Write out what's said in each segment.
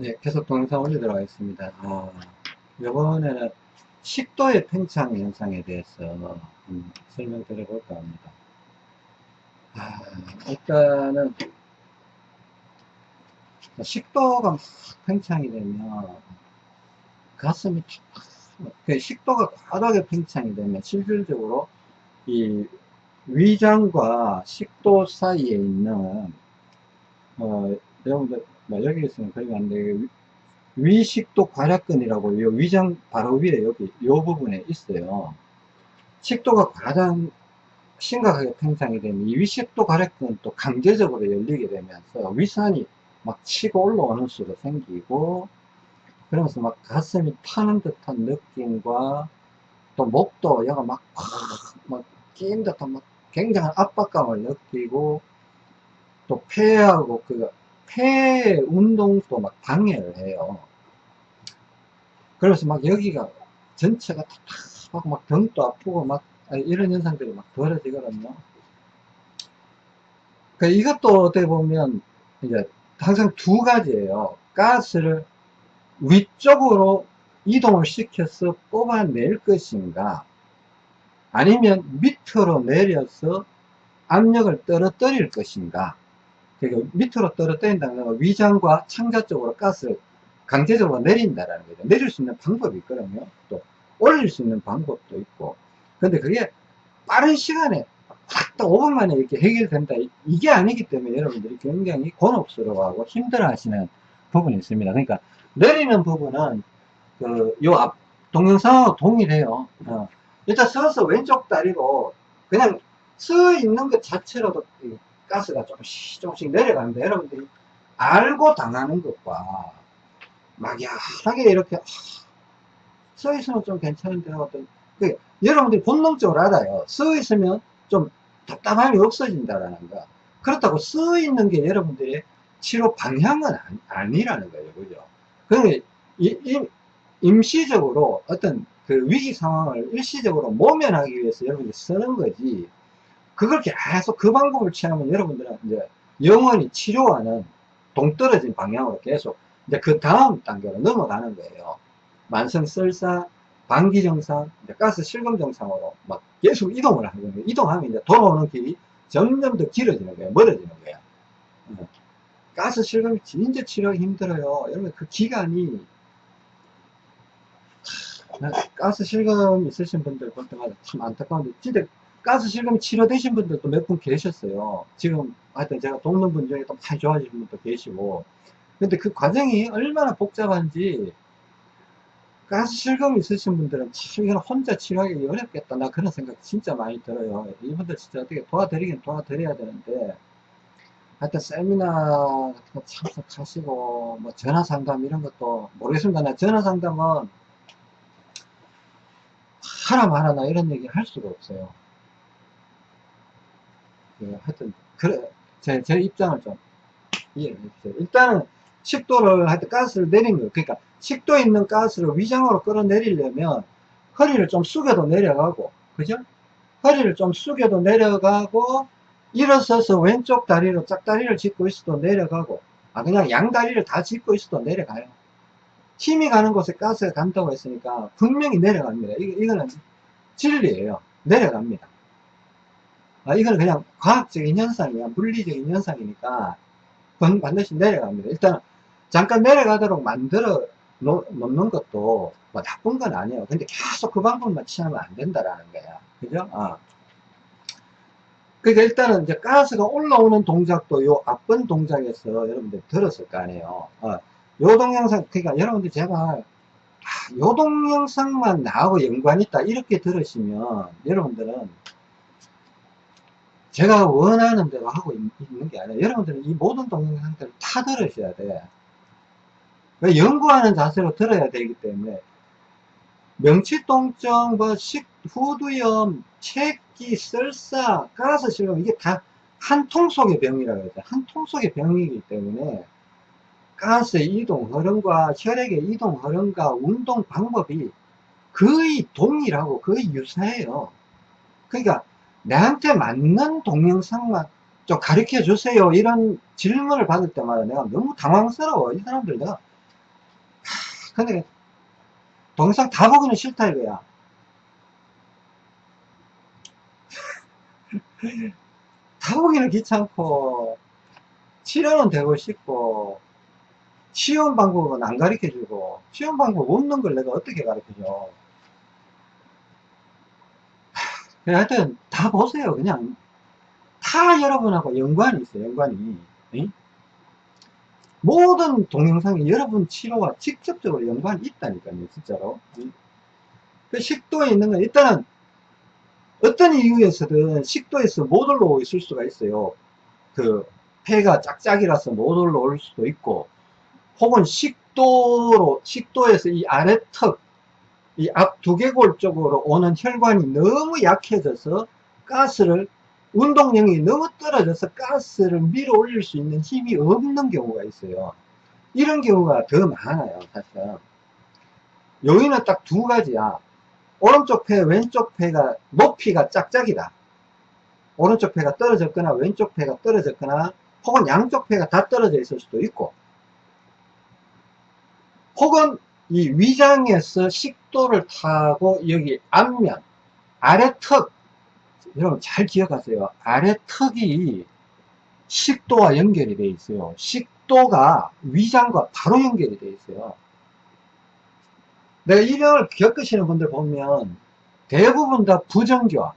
네, 계속 동영상 올리도록 하겠습니다. 아, 이번에는 식도의 팽창 현상에 대해서 음, 설명드려 볼까 합니다. 아, 일단은 식도가 막 팽창이 되면 가슴이 탁, 그 식도가 과다하게 팽창이 되면 실질적으로 이 위장과 식도 사이에 있는 어, 여러분들 뭐 여기 있으면 그러면 안 돼요. 위식도 괄약근이라고 요 위장 바로 위에 여기 요 부분에 있어요. 식도가 가장 심각하게 팽창이 되면 이 위식도 괄약근은 또 강제적으로 열리게 되면서 위산이 막 치고 올라오는 수가 생기고 그러면서 막 가슴이 타는 듯한 느낌과 또 목도 얘가 막, 막 끼인 듯한 막 굉장한 압박감을 느끼고 또 폐하고 그 폐 운동도 막 방해를 해요. 그래서 막 여기가 전체가 탁탁하고 막 등도 아프고 막 이런 현상들이 막 벌어지거든요. 그 이것도 어떻게 보면 이제 항상 두 가지예요. 가스를 위쪽으로 이동을 시켜서 뽑아낼 것인가 아니면 밑으로 내려서 압력을 떨어뜨릴 것인가 그러니까 밑으로 떨어뜨린다는 건 위장과 창자 쪽으로 가스를 강제적으로 내린다라는 거죠. 내릴 수 있는 방법이 있거든요. 또 올릴 수 있는 방법도 있고. 근데 그게 빠른 시간에 딱 5분 만에 이렇게 해결된다. 이게 아니기 때문에 여러분들이 굉장히 곤혹스러워하고 힘들어 하시는 부분이 있습니다. 그러니까 내리는 부분은 그 요 앞 동영상하고 동일해요. 어. 일단 서서 왼쪽 다리로 그냥 서 있는 것 자체로도 가스가 조금씩 조금씩 내려가는데 여러분들이 알고 당하는 것과 막연하게 이렇게 서 있으면 좀 괜찮은데 하거든 그 여러분들이 본능적으로 알아요. 서 있으면 좀 답답함이 없어진다라는 거. 그렇다고 서 있는 게 여러분들의 치료 방향은 아니, 라는 거예요. 그죠? 그러니까 임시적으로 어떤 그 위기 상황을 일시적으로 모면하기 위해서 여러분들이 쓰는 거지 그걸 계속 그 방법을 취하면 여러분들은 이제 영원히 치료와는 동떨어진 방향으로 계속 이제 그 다음 단계로 넘어가는 거예요. 만성 썰사, 방기 증상, 가스 실금 증상으로 막 계속 이동을 하는 거예요. 이동하면 이제 돌아오는 길이 점점 더 길어지는 거예요. 멀어지는 거예요. 어. 가스 실금이 진짜 치료하기 힘들어요. 여러분 그 기간이 가스 실금 있으신 분들 볼 때마다 참 안타까운데 진짜 가스 실금 치료되신 분들도 몇 분 계셨어요. 지금 하여튼 제가 돕는 분 중에 또 많이 좋아지신 분도 계시고. 근데 그 과정이 얼마나 복잡한지 가스 실금 있으신 분들은 참 이건 혼자 치료하기 어렵겠다. 나 그런 생각 진짜 많이 들어요. 이분들 진짜 어떻게 도와드리긴 도와드려야 되는데. 하여튼 세미나 같은 거 참석하시고 뭐 전화 상담 이런 것도 모르겠습니다. 나 전화 상담은 말아나 이런 얘기 할 수가 없어요 예, 하여튼 그래 제, 제 입장을 좀 이해해 주세요. 일단은 식도를 하여튼 가스를 내린 거예요. 그러니까 식도에 있는 가스를 위장으로 끌어내리려면 허리를 좀 숙여도 내려가고 그죠? 허리를 좀 숙여도 내려가고 일어서서 왼쪽 다리로 짝다리를 짚고 있어도 내려가고 아 그냥 양다리를 다 짚고 있어도 내려가요. 힘이 가는 곳에 가스가 간다고 했으니까 분명히 내려갑니다. 이, 이거는 진리예요. 내려갑니다 아, 이거는 그냥 과학적인 현상이야. 물리적인 현상이니까 반드시 내려갑니다. 일단 잠깐 내려가도록 만들어 놓 는 것도 뭐 나쁜 건 아니에요. 근데 계속 그 방법만 취하면 안 된다라는 거야. 그죠? 아. 그러니까 일단은 이제 가스가 올라오는 동작도 요 앞번 동작에서 여러분들 들었을 거 아니에요. 어, 요 동영상, 그러니까 여러분들 제발 아, 요 동영상만 나하고 연관이 있다 이렇게 들으시면 여러분들은 제가 원하는 대로 하고 있, 는 게 아니라 여러분들은 이 모든 동영상들을 다 들으셔야 돼. 왜 연구하는 자세로 들어야 되기 때문에 명치통증, 뭐 식, 후두염, 체기, 설사, 가스 실금 이게 다 한 통 속의 병이라고 해서 한통 속의 병이기 때문에 가스의 이동 흐름과 혈액의 이동 흐름과 운동 방법이 거의 동일하고 거의 유사해요. 그러니까 내한테 맞는 동영상만 좀 가르쳐 주세요 이런 질문을 받을 때마다 내가 너무 당황스러워 이 사람들 내가 근데 동영상 다 보기는 싫다 이거야. 다 보기는 귀찮고, 치료는 되고 싶고, 치유 방법은 안 가르쳐주고, 치유 방법 없는 걸 내가 어떻게 가르쳐줘. 그냥 하여튼 다 보세요. 그냥 다 여러분하고 연관이 있어요. 연관이. 응? 모든 동영상이 여러분 치료와 직접적으로 연관이 있다니까요. 진짜로. 응? 그 식도에 있는 건 일단은 어떤 이유에서든 식도에서 못 올라오고 있을 수가 있어요. 그 폐가 짝짝이라서 못 올라올 수도 있고 혹은 식도로 식도에서 이 아래턱 이 앞 두개골 쪽으로 오는 혈관이 너무 약해져서 가스를 운동량이 너무 떨어져서 가스를 밀어 올릴 수 있는 힘이 없는 경우가 있어요. 이런 경우가 더 많아요, 사실. 여기는 딱두 가지야. 오른쪽 폐, 왼쪽 폐가 높이가 짝짝이다. 오른쪽 폐가 떨어졌거나 왼쪽 폐가 떨어졌거나 혹은 양쪽 폐가 다 떨어져 있을 수도 있고 혹은 이 위장에서 식도를 타고 여기 앞면 아래턱 여러분 잘 기억하세요. 아래턱이 식도와 연결이 되어 있어요. 식도가 위장과 바로 연결이 되어 있어요. 내가 이 병을 겪으시는 분들 보면 대부분 다 부정교합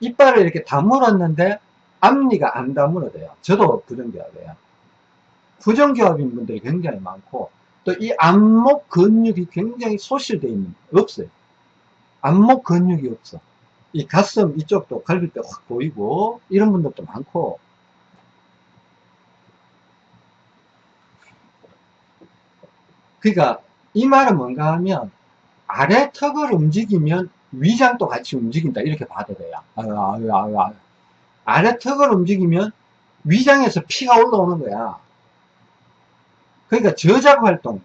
이빨을 이렇게 다물었는데 앞니가 안 다물어져요. 저도 부정교합이에요. 부정교합인 분들이 굉장히 많고 또 이 안목 근육이 굉장히 소실되어 있는 없어요. 안목 근육이 없어. 이 가슴 이쪽도 갈비뼈 확 보이고 이런 분들도 많고. 그러니까 이 말은 뭔가 하면 아래 턱을 움직이면 위장도 같이 움직인다 이렇게 봐도 돼요. 아유, 아유, 아유. 아래 턱을 움직이면 위장에서 피가 올라오는 거야 그러니까 저작 활동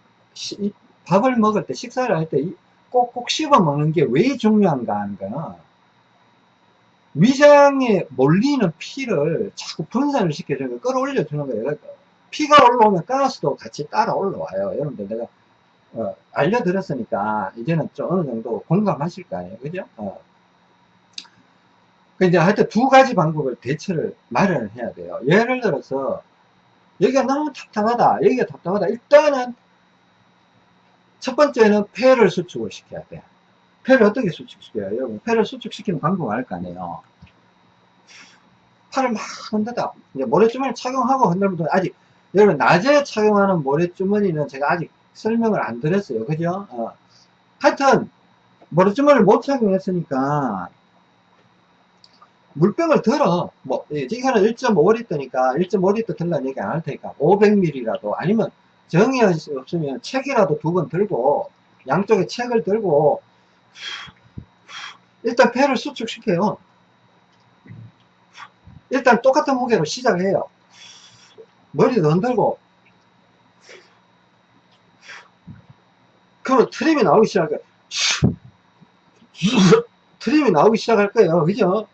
밥을 먹을 때 식사를 할 때 꼭꼭 씹어 먹는 게 왜 중요한가 하는 거는 위장에 몰리는 피를 자꾸 분산을 시켜주는 거 끌어올려 주는 거예요. 그러니까 피가 올라오면 가스도 같이 따라 올라와요. 여러분들 내가 어, 알려드렸으니까 이제는 좀 어느 정도 공감하실 거 아니에요. 그죠? 어. 근데 하여튼 두 가지 방법을 대처를 마련을 해야 돼요. 예를 들어서 여기가 너무 답답하다. 여기가 답답하다. 일단은 첫 번째는 폐를 수축을 시켜야 돼. 폐를 어떻게 수축시켜요? 여러분 폐를 수축시키는 방법을 알 거 아니에요. 팔을 막 흔들다. 이제 모래주머니 착용하고 흔들면 아직 여러분 낮에 착용하는 모래주머니는 제가 아직 설명을 안 드렸어요. 그죠? 어. 하여튼 모래주머니를 못 착용했으니까 물병을 들어. 뭐 이거는 1.5리터니까 1.5리터 들라는 얘기 안 할 테니까 500ml라도 아니면 정이 없으면 책이라도 두 번 들고 양쪽에 책을 들고 일단 폐를 수축시켜요. 일단 똑같은 무게로 시작해요. 머리도 흔들고. 그러면 트림이 나오기 시작할 거예요. 트림이 나오기 시작할 거예요. 그죠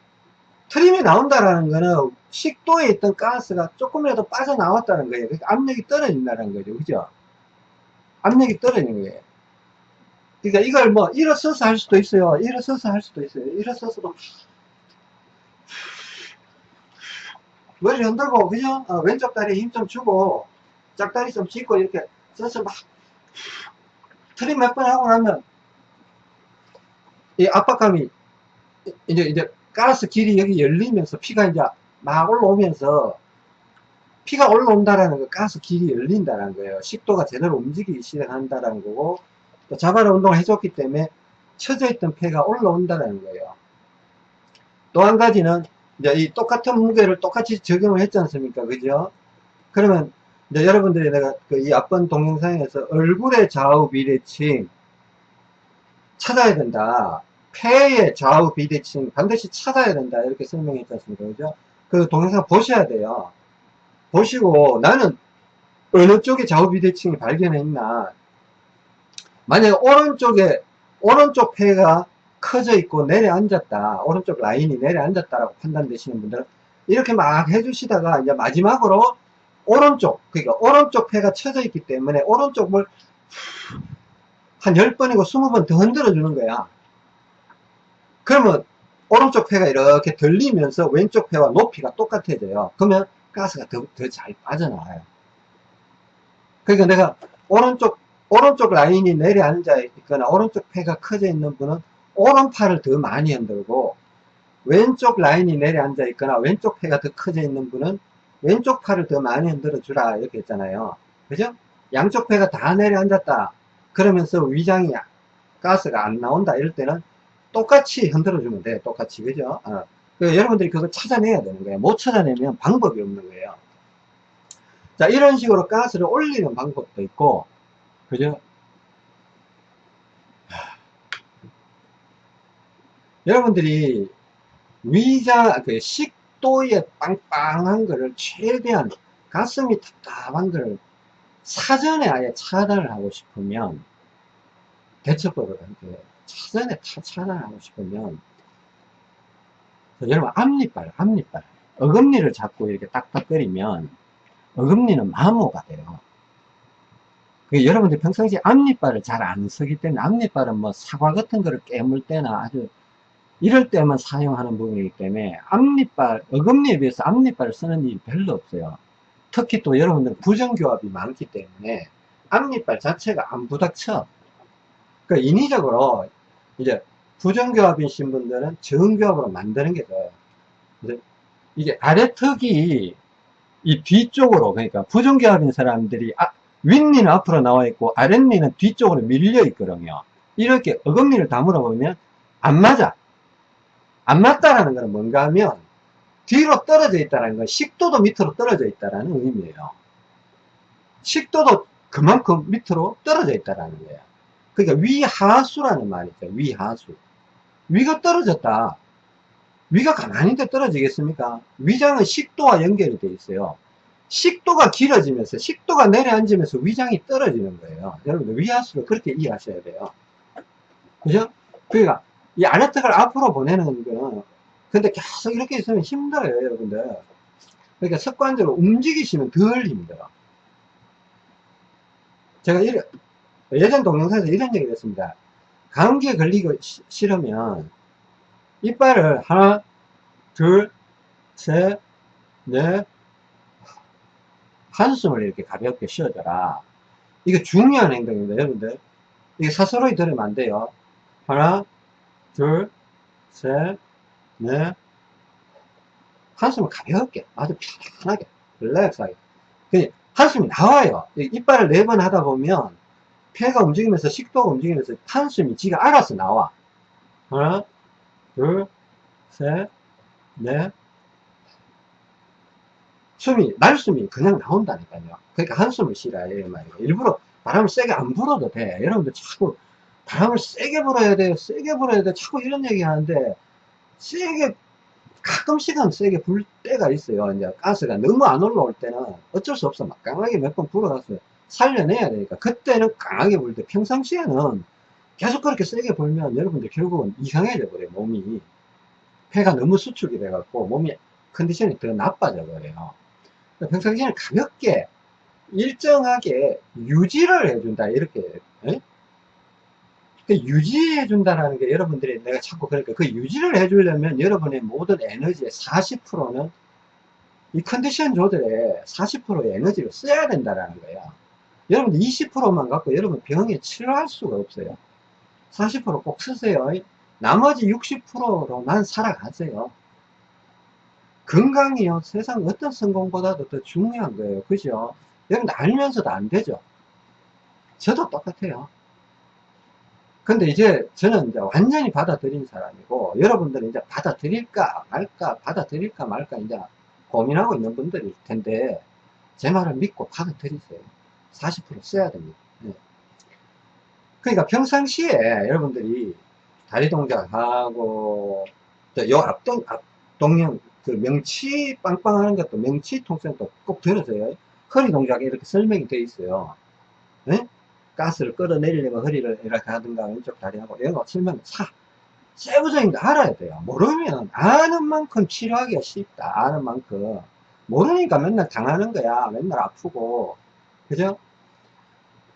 트림이 나온다라는 거는 식도에 있던 가스가 조금이라도 빠져나왔다는 거예요. 그러니까 압력이 떨어진다는 거죠. 그죠? 압력이 떨어지는 거예요. 그러니까 이걸 뭐 일어서서 할 수도 있어요. 일어서서 할 수도 있어요. 일어서서도 머리 흔들고 그죠? 어, 왼쪽 다리에 힘 좀 주고 짝다리 좀 짚고 이렇게 서서 막 트림 몇 번 하고 나면 이 압박감이 이제 이제 가스 길이 여기 열리면서 피가 이제 막 올라오면서 피가 올라온다라는 거 가스 길이 열린다는 거예요. 식도가 제대로 움직이기 시작한다는 거고 또 자바라 운동을 해줬기 때문에 쳐져 있던 폐가 올라온다는 거예요. 또 한 가지는 이제 이 똑같은 무게를 똑같이 적용을 했지 않습니까? 그죠? 그러면 이제 여러분들이 내가 그 이 앞번 동영상에서 얼굴의 좌우 비대칭 찾아야 된다. 폐의 좌우 비대칭 반드시 찾아야 된다. 이렇게 설명했지 않습니까 그죠? 그 동영상 보셔야 돼요. 보시고 나는 어느 쪽에 좌우 비대칭이 발견했나? 만약에 오른쪽에 오른쪽 폐가 커져 있고 내려앉았다. 오른쪽 라인이 내려앉았다라고 판단되시는 분들은 이렇게 막 해주시다가 이제 마지막으로 오른쪽 그러니까 오른쪽 폐가 쳐져 있기 때문에 오른쪽을 한 10번이고 20번 더 흔들어 주는 거야. 그러면 오른쪽 폐가 이렇게 들리면서 왼쪽 폐와 높이가 똑같아져요. 그러면 가스가 더 잘 빠져나와요. 그러니까 내가 오른쪽 오른쪽 라인이 내려앉아 있거나 오른쪽 폐가 커져 있는 분은 오른팔을 더 많이 흔들고 왼쪽 라인이 내려앉아 있거나 왼쪽 폐가 더 커져 있는 분은 왼쪽 팔을 더 많이 흔들어 주라 이렇게 했잖아요 그죠? 양쪽 폐가 다 내려앉았다 그러면서 위장이 가스가 안 나온다 이럴 때는 똑같이 흔들어 주면 돼 똑같이 그죠? 어. 그 여러분들이 그걸 찾아내야 되는 거예요 못 찾아내면 방법이 없는 거예요 자 이런 식으로 가스를 올리는 방법도 있고 그죠? 여러분들이 위장, 그 식도에 빵빵한 거를 최대한 가슴이 답답한 거를 사전에 아예 차단을 하고 싶으면 대처법을 이렇게 사전에 차단을 하고 싶으면 여러분 앞니빨, 앞니빨 어금니를 잡고 이렇게 딱딱거리면 어금니는 마모가 돼요. 여러분들 평상시에 앞니빨을 잘 안 쓰기 때문에 앞니빨은 뭐 사과 같은 거를 깨물 때나 아주 이럴 때만 사용하는 부분이기 때문에 앞니빨, 어금니에 비해서 앞니빨을 쓰는 일이 별로 없어요. 특히 또 여러분들 부정교합이 많기 때문에 앞니빨 자체가 안 부닥쳐. 그 인위적으로 이제 부정교합이신 분들은 정교합으로 만드는 게 좋아요. 이게 아래턱이 이 뒤쪽으로 그러니까 부정교합인 사람들이 아, 윗니는 앞으로 나와 있고 아랫니는 뒤쪽으로 밀려 있거든요. 이렇게 어금니를 다물어 보면 안 맞아. 안 맞다라는 것은 뭔가 하면 뒤로 떨어져 있다는 건 식도도 밑으로 떨어져 있다는 의미예요. 식도도 그만큼 밑으로 떨어져 있다는 거예요. 그러니까 위하수라는 말이죠. 위하수. 위가 떨어졌다. 위가 가만히 있 떨어지겠습니까? 위장은 식도와 연결이 되어 있어요. 식도가 길어지면서 식도가 내려앉으면서 위장이 떨어지는 거예요. 여러분들 위하수를 그렇게 이해하셔야 돼요. 그죠? 그러니까 이 아래턱을 앞으로 보내는 거는 근데 계속 이렇게 있으면 힘들어요 여러분들 그러니까 습관적으로 움직이시면 덜 힘들어 제가 이래, 예전 동영상에서 이런 얘기를 했습니다 감기에 걸리기 싫으면 이빨을 하나 둘 셋 넷 한숨을 이렇게 가볍게 쉬어줘라 이게 중요한 행동입니다 여러분들 이게 스스로 들으면 안 돼요 하나 둘, 셋, 넷. 한숨을 가볍게, 아주 편안하게, 릴렉스하게. 한숨이 나와요. 이빨을 네 번 하다 보면 폐가 움직이면서 식도가 움직이면서 한숨이 지가 알아서 나와. 하나, 둘, 셋, 넷. 숨이, 날숨이 그냥 나온다니까요. 그러니까 한숨을 쉬라, 이 말이에요. 일부러 바람을 세게 안 불어도 돼. 여러분들 자꾸 바람을 세게 불어야 돼요. 세게 불어야 돼. 자꾸 이런 얘기 하는데, 세게, 가끔씩은 세게 불 때가 있어요. 이제 가스가 너무 안 올라올 때는 어쩔 수 없어. 막 강하게 몇 번 불어가서 살려내야 되니까. 그때는 강하게 불 때, 평상시에는 계속 그렇게 세게 불면 여러분들 결국은 이상해져 버려요. 몸이. 폐가 너무 수축이 돼 갖고 몸이 컨디션이 더 나빠져 버려요. 평상시에는 가볍게 일정하게 유지를 해준다. 이렇게. 에? 그 유지해 준다는 게 여러분들이 내가 자꾸 그러니까 그 유지를 해주려면 여러분의 모든 에너지의 40%는 이 컨디션 조절에 40%의 에너지를 써야 된다는 거예요. 여러분들 20%만 갖고 여러분 병에 치료할 수가 없어요. 40%꼭 쓰세요. 나머지 60%로만 살아가세요. 건강이요. 세상 어떤 성공보다도 더 중요한 거예요. 그죠? 여러분 알면서도 안 되죠. 저도 똑같아요. 근데 이제 저는 이제 완전히 받아들인 사람이고 여러분들은 이제 받아들일까 말까 받아들일까 말까 이제 고민하고 있는 분들일 텐데 제 말을 믿고 받아들이세요 40% 써야 됩니다. 네. 그러니까 평상시에 여러분들이 다리 동작하고 요 앞동 앞동형 그 명치 빵빵하는 것도 명치 통증도 꼭 들으세요. 허리 동작에 이렇게 설명이 되어 있어요. 네? 가스를 끌어내리려면 허리를 이렇게 하든가 왼쪽 다리하고 이런 거 설명 차. 세부적인 거 알아야 돼요. 모르면 아는 만큼 치료하기가 쉽다. 아는 만큼. 모르니까 맨날 당하는 거야. 맨날 아프고 그죠?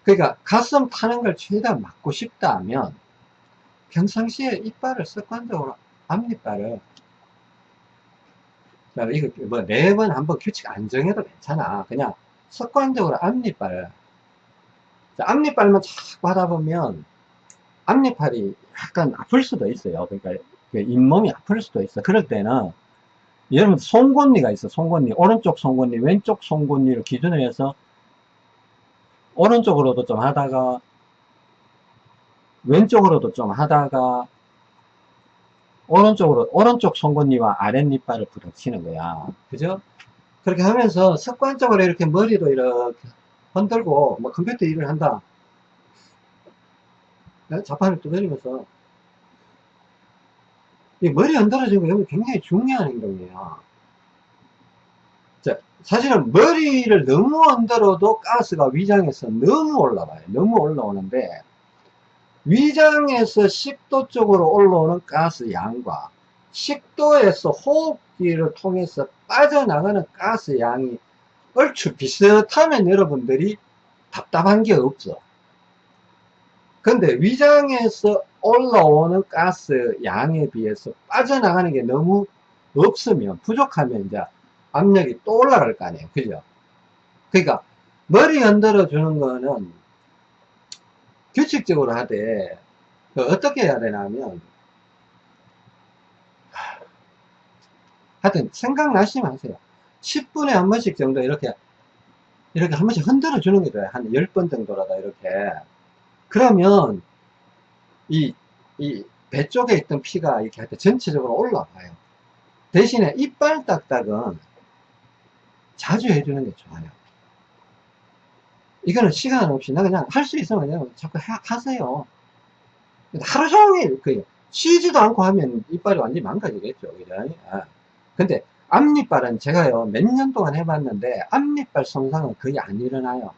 그러니까 가슴 타는 걸 최대한 막고 싶다 하면 평상시에 이빨을 습관적으로 앞니빨을 이거 뭐네번한번 규칙 안 정해도 괜찮아. 그냥 습관적으로 앞니빨 앞니빨만 자꾸 하다 보면 앞니빨이 약간 아플 수도 있어요. 그러니까 그 잇몸이 아플 수도 있어. 그럴 때는 여러분 송곳니가 있어 송곳니. 오른쪽 송곳니 왼쪽 송곳니를 기준으로 해서 오른쪽으로도 좀 하다가 왼쪽으로도 좀 하다가 오른쪽으로 오른쪽 송곳니와 아랫니빨을 부닥치는 거야. 그죠? 그렇게 하면서 습관적으로 이렇게 머리도 이렇게 흔들고 뭐 컴퓨터 일을 한다. 자판을 두드리면서. 이 머리 흔들어지는 거 굉장히 중요한 행동이에요. 자, 사실은 머리를 너무 흔들어도 가스가 위장에서 너무 올라와요 너무 올라오는데 위장에서 식도 쪽으로 올라오는 가스 양과 식도에서 호흡기를 통해서 빠져나가는 가스 양이 얼추 비슷하면 여러분들이 답답한 게 없어. 근데 위장에서 올라오는 가스 양에 비해서 빠져나가는 게 너무 없으면 부족하면 이제 압력이 또 올라갈 거 아니에요. 그죠? 그러니까 머리 흔들어 주는 거는 규칙적으로 하되 그 어떻게 해야 되냐면 하여튼 생각나시면 하세요 10분에 한 번씩 정도 이렇게 이렇게 한 번씩 흔들어 주는 게 돼요 한 10번 정도라도 이렇게 그러면 이 이 배 쪽에 있던 피가 이렇게 할 때 전체적으로 올라와요 대신에 이빨 딱딱은 자주 해주는 게 좋아요. 이거는 시간 없이 나 그냥 할 수 있으면 그냥 자꾸 하, 하세요. 하루 종일 그 쉬지도 않고 하면 이빨이 완전히 망가지겠죠 그죠? 아. 근데 앞니빨은 제가요 몇 년 동안 해봤는데 앞니빨 손상은 거의 안 일어나요.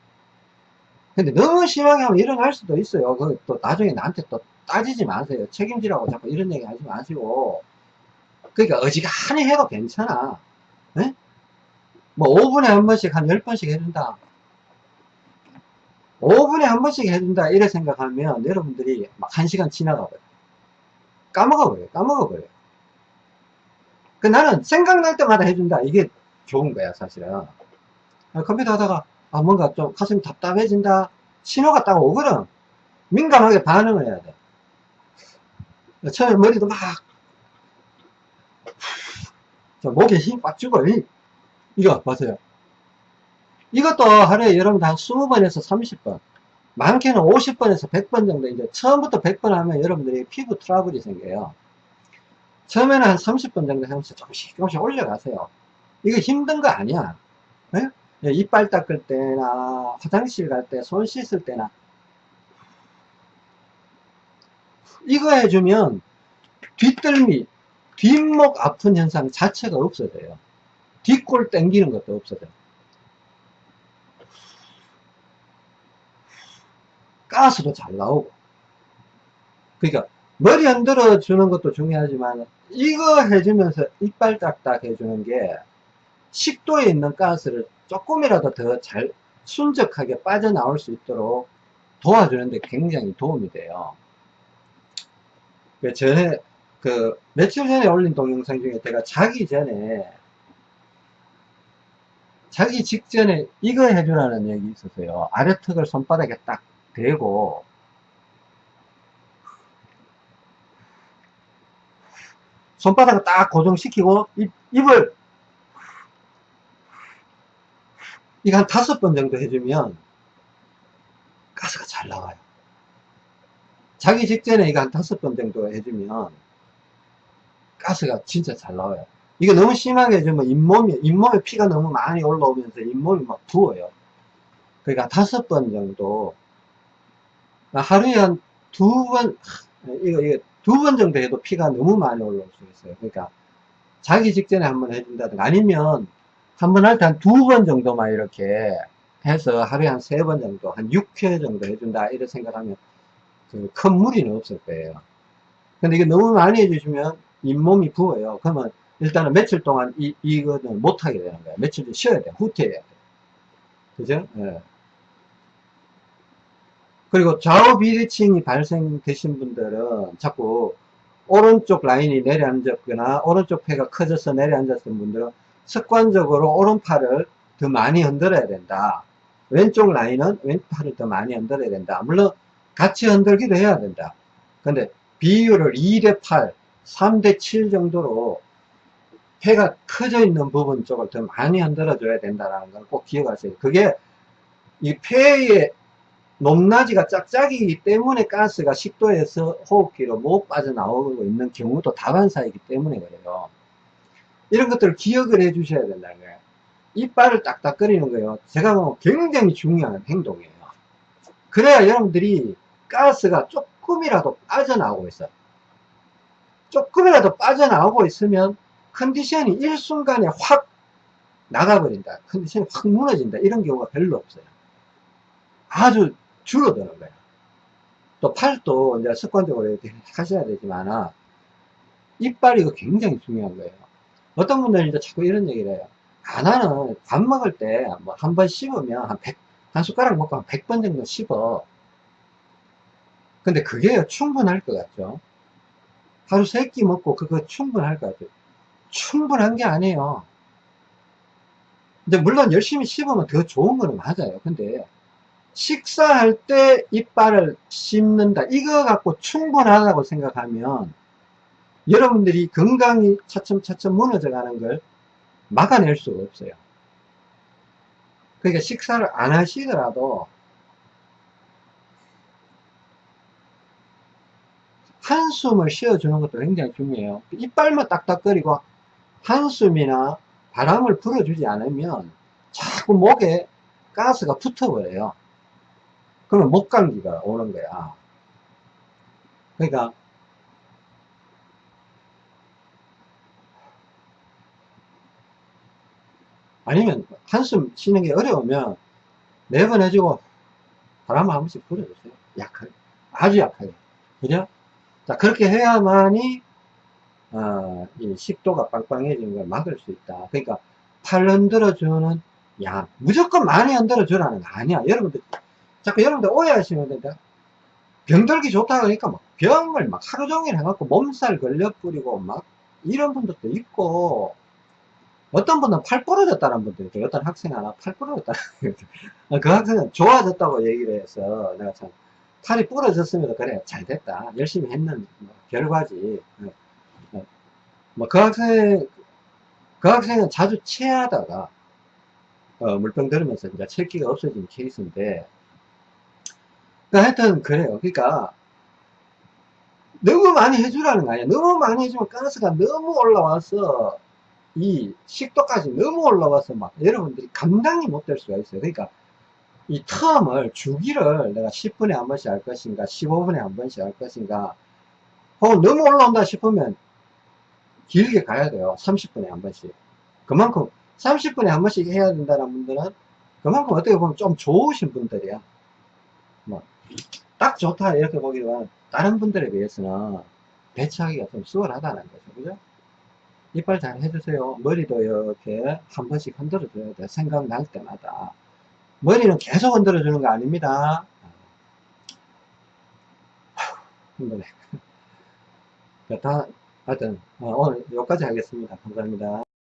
근데 너무 심하게 하면 일어날 수도 있어요. 그또 나중에 나한테 또 따지지 마세요. 책임지라고 자꾸 이런 얘기 하지 마시고. 그러니까 어지간히 해도 괜찮아. 네? 뭐 5분에 한 번씩 한 10번씩 해준다. 5분에 한 번씩 해준다. 이래 생각하면 여러분들이 막 1시간 지나가 버려 까먹어 버려 까먹어 버려 그 나는 생각날 때마다 해준다. 이게 좋은 거야 사실은. 아, 컴퓨터 하다가 아 뭔가 좀 가슴이 답답해진다. 신호가 딱 오거든. 민감하게 반응을 해야 돼. 처음에 머리도 막 목에 힘 빡 주고 이 거 보세요. 이것도 하루에 여러분 한 20번에서 30번 많게는 50번에서 100번 정도 이제 처음부터 100번 하면 여러분들이 피부 트러블이 생겨요. 처음에는 한 30번 정도 하면서 조금씩 조금씩 올려가세요. 이거 힘든 거 아니야. 네? 이빨 닦을 때나 화장실 갈 때 손 씻을 때나. 이거 해주면 뒷덜미 뒷목 아픈 현상 자체가 없어져요 뒷골 땡기는 것도 없어져요 가스도 잘 나오고. 그러니까 머리 흔들어 주는 것도 중요하지만 이거 해주면서 이빨 딱딱 해주는 게 식도에 있는 가스를 조금이라도 더 잘 순적하게 빠져나올 수 있도록 도와주는데 굉장히 도움이 돼요. 그 전에 그 며칠 전에 올린 동영상 중에 제가 자기 전에 자기 직전에 이거 해주라는 얘기 있었어요. 아래턱을 손바닥에 딱 대고. 손바닥을 딱 고정시키고 입, 입을 이거 한 다섯 번 정도 해주면 가스가 잘 나와요. 자기 직전에 이거 한 다섯 번 정도 해주면 가스가 진짜 잘 나와요 이거 너무 심하게 해주면 잇몸이, 잇몸에 피가 너무 많이 올라오면서 잇몸이 막 부어요 그러니까 다섯 번 정도 하루에 한 두 번, 이거, 이거 두 번 정도 해도 피가 너무 많이 올라올 수 있어요. 그러니까 자기 직전에 한번 해준다든가 아니면 한 번 할 때 한 두 번 정도만 이렇게 해서 하루에 한 세 번 정도, 한 6회 정도 해준다. 이렇게 생각하면 큰 무리는 없을 거예요. 근데 이게 너무 많이 해주시면 잇몸이 부어요. 그러면 일단은 며칠 동안 이, 이거는 못하게 되는 거예요. 며칠 쉬어야 돼. 후퇴해야 돼. 그죠? 예. 그리고 좌우 비대칭이 발생되신 분들은 자꾸 오른쪽 라인이 내려앉았거나 오른쪽 폐가 커져서 내려앉았던 분들은 습관적으로 오른팔을 더 많이 흔들어야 된다. 왼쪽 라인은 왼팔을 더 많이 흔들어야 된다. 물론 같이 흔들기도 해야 된다. 근데 비율을 2대 8, 3대 7 정도로 폐가 커져 있는 부분 쪽을 더 많이 흔들어 줘야 된다는 걸 꼭 기억하세요. 그게 이 폐의 높낮이가 짝짝이기 때문에 가스가 식도에서 호흡기로 못 빠져나오고 있는 경우도 다반사이기 때문에 그래요. 이런 것들을 기억을 해 주셔야 된다는 거예요. 이빨을 딱딱거리는 거예요. 제가 뭐 굉장히 중요한 행동이에요. 그래야 여러분들이 가스가 조금이라도 빠져나오고 있어요. 조금이라도 빠져나오고 있으면 컨디션이 일순간에 확 나가버린다. 컨디션이 확 무너진다. 이런 경우가 별로 없어요. 아주 줄어드는 거예요. 또 팔도 이제 습관적으로 이렇게 하셔야 되지만, 이빨이 이거 굉장히 중요한 거예요. 어떤 분들은 이제 자꾸 이런 얘기를 해요. 아, 나는 밥 먹을 때 뭐 한 번 씹으면 한 100, 한 숟가락 먹고 한 100번 정도 씹어. 근데 그게 충분할 것 같죠? 하루 세 끼 먹고 그거 충분할 것 같아요. 충분한 게 아니에요. 근데 물론 열심히 씹으면 더 좋은 거는 맞아요. 근데 식사할 때 이빨을 씹는다. 이거 갖고 충분하다고 생각하면 여러분들이 건강이 차츰차츰 무너져 가는 걸 막아낼 수가 없어요. 그러니까 식사를 안 하시더라도 한숨을 쉬어주는 것도 굉장히 중요해요. 이빨만 딱딱거리고 한숨이나 바람을 불어주지 않으면 자꾸 목에 가스가 붙어버려요. 그러면 목감기가 오는 거야. 그러니까 아니면 한숨 쉬는 게 어려우면 네번 해주고 바람을 한 번씩 불어주세요. 약하게. 아주 약하게. 그죠? 자, 그렇게 해야만이, 어, 이 식도가 빵빵해지는 걸 막을 수 있다. 그러니까, 팔 흔들어주는 양. 무조건 많이 흔들어주라는 거 아니야. 여러분들, 자꾸 여러분들 오해하시면 된다. 병들기 좋다 그러니까 막 병을 막 하루 종일 해갖고 몸살 걸려 뿌리고 막 이런 분들도 있고, 어떤 분은 팔 부러졌다는 분도 있고, 어떤 학생 하나 팔 부러졌다는 그 학생은 좋아졌다고 얘기를 해서 내가 참, 팔이 부러졌으면 그래 잘 됐다 열심히 했는 뭐 결과지 어, 어. 뭐 그 학생 그 학생은 자주 체하다가 어, 물병 들으면서 이제 체기가 없어진 케이스인데 그 하여튼 그래요. 그러니까 너무 많이 해주라는 거 아니야. 너무 많이 해주면 가스가 너무 올라와서 이 식도까지 너무 올라와서 막 여러분들이 감당이 못 될 수가 있어요. 그러니까 이 텀을 주기를 내가 10분에 한 번씩 할 것인가 15분에 한 번씩 할 것인가 혹은 너무 올라온다 싶으면 길게 가야 돼요. 30분에 한 번씩. 그만큼 30분에 한 번씩 해야 된다는 분들은 그만큼 어떻게 보면 좀 좋으신 분들이야. 뭐 딱 좋다 이렇게 보기로는 다른 분들에 비해서는 배치하기가 좀 수월하다는 거죠. 그죠? 이빨 잘 해주세요. 머리도 이렇게 한 번씩 흔들어 줘야 돼 생각날 때마다. 머리는 계속 흔들어 주는 거 아닙니다. 힘드네. 다, 하여튼, 어, 오늘 여기까지 하겠습니다. 감사합니다.